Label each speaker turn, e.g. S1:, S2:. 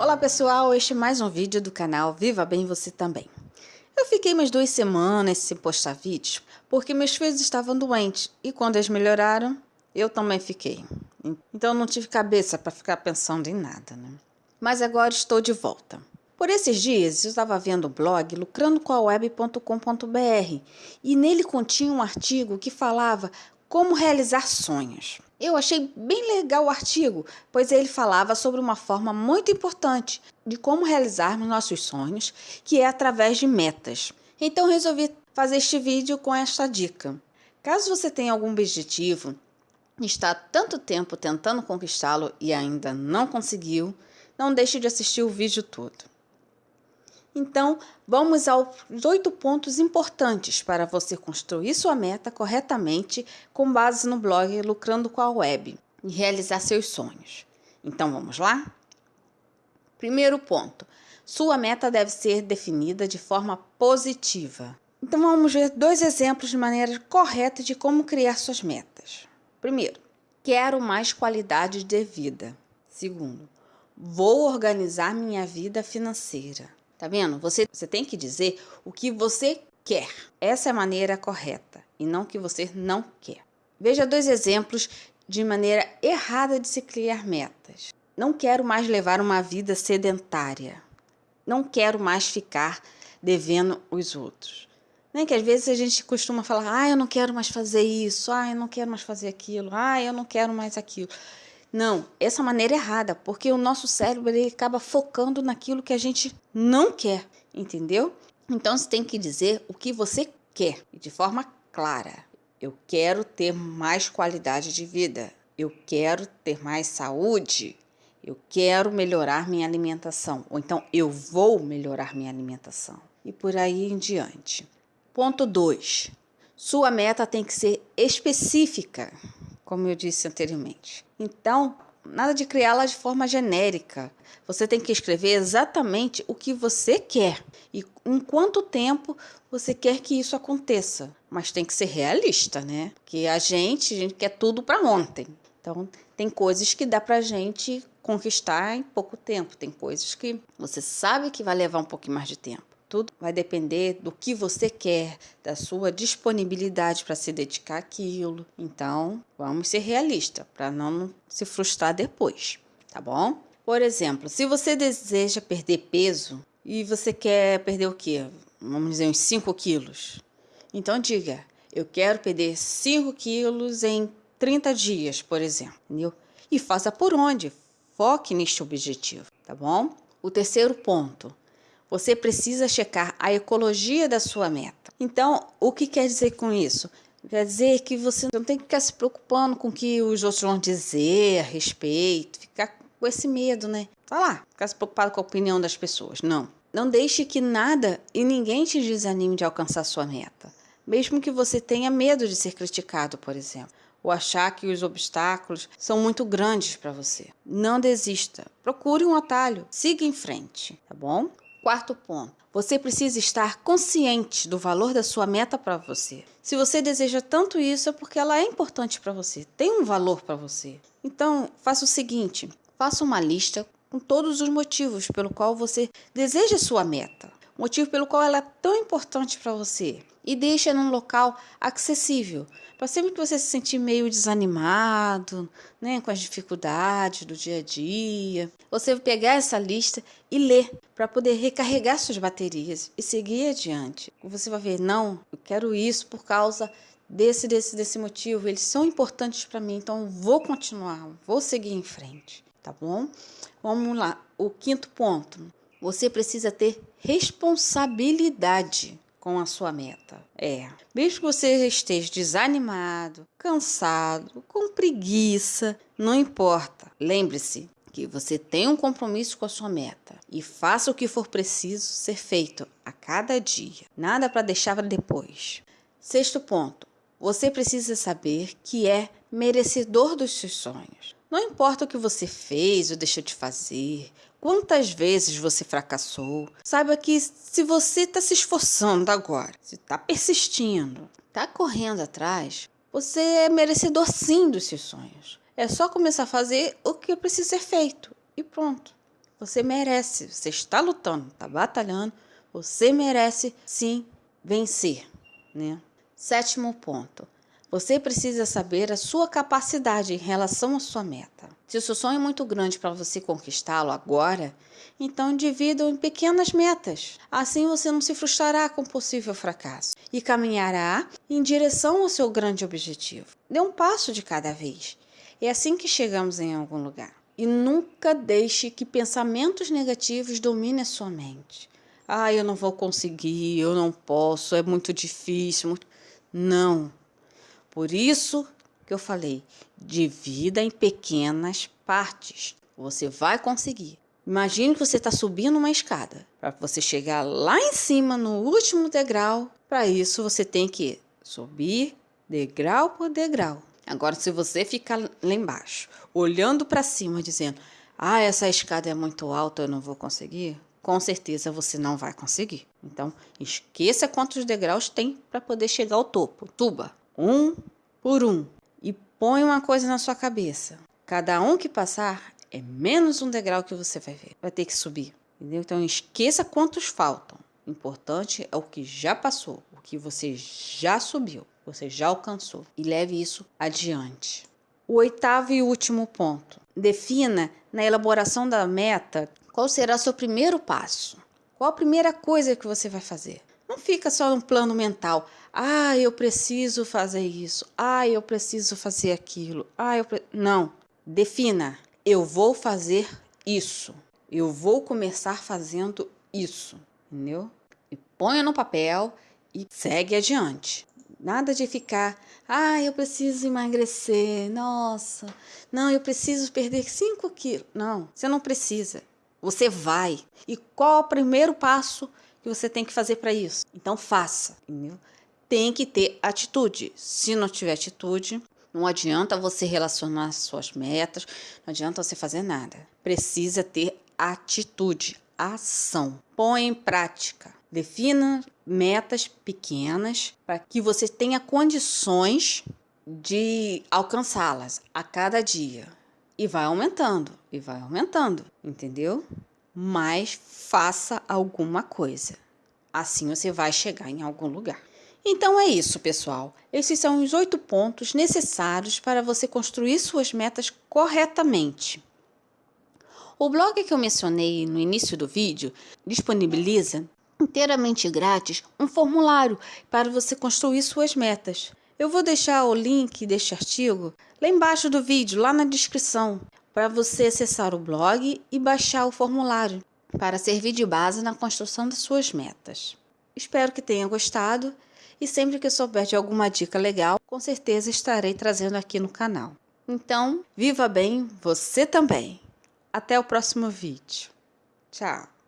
S1: Olá pessoal, este é mais um vídeo do canal Viva Bem Você Também. Eu fiquei umas duas semanas sem postar vídeos porque meus filhos estavam doentes e quando eles melhoraram, eu também fiquei. Então não tive cabeça para ficar pensando em nada, né? Mas agora estou de volta. Por esses dias eu estava vendo o blog lucrandocoaweb.com.br e nele continha um artigo que falava como realizar sonhos. Eu achei bem legal o artigo, pois ele falava sobre uma forma muito importante de como realizarmos nossos sonhos, que é através de metas. Então resolvi fazer este vídeo com esta dica. Caso você tenha algum objetivo está tanto tempo tentando conquistá-lo e ainda não conseguiu, não deixe de assistir o vídeo todo. Então, vamos aos oito pontos importantes para você construir sua meta corretamente com base no blog Lucrando com a Web e realizar seus sonhos. Então, vamos lá? Primeiro ponto: sua meta deve ser definida de forma positiva. Então, vamos ver dois exemplos de maneira correta de como criar suas metas. Primeiro, quero mais qualidade de vida. Segundo, vou organizar minha vida financeira. Tá vendo? Você, você tem que dizer o que você quer. Essa é a maneira correta e não o que você não quer. Veja dois exemplos de maneira errada de se criar metas. Não quero mais levar uma vida sedentária. Não quero mais ficar devendo os outros. Nem que às vezes a gente costuma falar: ah, eu não quero mais fazer isso, ah, eu não quero mais fazer aquilo, ah, eu não quero mais aquilo. Não, essa maneira é errada, porque o nosso cérebro ele acaba focando naquilo que a gente não quer, entendeu? Então você tem que dizer o que você quer de forma clara. Eu quero ter mais qualidade de vida. Eu quero ter mais saúde. Eu quero melhorar minha alimentação. Ou então eu vou melhorar minha alimentação. E por aí em diante. Ponto 2. Sua meta tem que ser específica como eu disse anteriormente. Então, nada de criá-la de forma genérica. Você tem que escrever exatamente o que você quer e em quanto tempo você quer que isso aconteça. Mas tem que ser realista, né? Porque a gente, a gente quer tudo para ontem. Então, tem coisas que dá para gente conquistar em pouco tempo. Tem coisas que você sabe que vai levar um pouquinho mais de tempo. Tudo vai depender do que você quer, da sua disponibilidade para se dedicar àquilo. Então, vamos ser realistas para não se frustrar depois, tá bom? Por exemplo, se você deseja perder peso e você quer perder o quê? Vamos dizer, uns 5 quilos. Então, diga: eu quero perder 5 quilos em 30 dias, por exemplo. Entendeu? E faça por onde? Foque neste objetivo, tá bom? O terceiro ponto você precisa checar a ecologia da sua meta. Então, o que quer dizer com isso? Quer dizer que você não tem que ficar se preocupando com o que os outros vão dizer a respeito, ficar com esse medo, né? Tá lá, ficar se preocupado com a opinião das pessoas. Não. Não deixe que nada e ninguém te desanime de alcançar sua meta. Mesmo que você tenha medo de ser criticado, por exemplo, ou achar que os obstáculos são muito grandes para você. Não desista. Procure um atalho. Siga em frente, tá bom? Quarto ponto. Você precisa estar consciente do valor da sua meta para você. Se você deseja tanto isso, é porque ela é importante para você, tem um valor para você. Então, faça o seguinte: faça uma lista com todos os motivos pelo qual você deseja sua meta, motivo pelo qual ela é tão importante para você e deixa num local acessível, para sempre que você se sentir meio desanimado, né, com as dificuldades do dia a dia, você pegar essa lista e ler para poder recarregar suas baterias e seguir adiante. Você vai ver, não, eu quero isso por causa desse, desse, desse motivo, eles são importantes para mim, então vou continuar, vou seguir em frente, tá bom? Vamos lá, o quinto ponto. Você precisa ter responsabilidade com a sua meta. É, mesmo que você esteja desanimado, cansado, com preguiça, não importa. Lembre-se que você tem um compromisso com a sua meta e faça o que for preciso ser feito a cada dia. Nada para deixar para depois. Sexto ponto. Você precisa saber que é merecedor dos seus sonhos. Não importa o que você fez ou deixou de fazer, quantas vezes você fracassou, saiba que se você está se esforçando agora, se está persistindo, está correndo atrás, você é merecedor sim dos seus sonhos. É só começar a fazer o que precisa ser feito e pronto. Você merece, você está lutando, está batalhando, você merece sim vencer, né? Sétimo ponto. Você precisa saber a sua capacidade em relação à sua meta. Se o seu sonho é muito grande para você conquistá-lo agora, então divida-o em pequenas metas. Assim você não se frustrará com possível fracasso e caminhará em direção ao seu grande objetivo. Dê um passo de cada vez. É assim que chegamos em algum lugar. E nunca deixe que pensamentos negativos dominem a sua mente. Ah, eu não vou conseguir, eu não posso, é muito difícil. Muito... Não. Por isso que eu falei, divida em pequenas partes. Você vai conseguir. Imagine que você está subindo uma escada. Para você chegar lá em cima, no último degrau, para isso você tem que subir degrau por degrau. Agora, se você ficar lá embaixo, olhando para cima, dizendo: Ah, essa escada é muito alta, eu não vou conseguir, com certeza você não vai conseguir. Então, esqueça quantos degraus tem para poder chegar ao topo. Tuba um por um e põe uma coisa na sua cabeça. Cada um que passar é menos um degrau que você vai ver. Vai ter que subir. Entendeu? Então esqueça quantos faltam. O importante é o que já passou, o que você já subiu, você já alcançou. E leve isso adiante. O oitavo e último ponto. Defina na elaboração da meta qual será seu primeiro passo. Qual a primeira coisa que você vai fazer? Não fica só no plano mental. Ah, eu preciso fazer isso. Ah, eu preciso fazer aquilo. Ah, eu pre... não. Defina. Eu vou fazer isso. Eu vou começar fazendo isso, entendeu? E ponha no papel e segue adiante. Nada de ficar, ah, eu preciso emagrecer, nossa, não, eu preciso perder 5 quilos. Não, você não precisa. Você vai. E qual é o primeiro passo que você tem que fazer para isso. Então faça, entendeu? Tem que ter atitude. Se não tiver atitude, não adianta você relacionar suas metas, não adianta você fazer nada. Precisa ter atitude, ação. Põe em prática. Defina metas pequenas para que você tenha condições de alcançá-las a cada dia. E vai aumentando, e vai aumentando, entendeu? mas faça alguma coisa. Assim você vai chegar em algum lugar. Então é isso, pessoal. Esses são os oito pontos necessários para você construir suas metas corretamente. O blog que eu mencionei no início do vídeo disponibiliza inteiramente grátis um formulário para você construir suas metas. Eu vou deixar o link deste artigo lá embaixo do vídeo, lá na descrição para você acessar o blog e baixar o formulário para servir de base na construção das suas metas. Espero que tenha gostado e sempre que souber de alguma dica legal, com certeza estarei trazendo aqui no canal. Então, viva bem você também! Até o próximo vídeo. Tchau!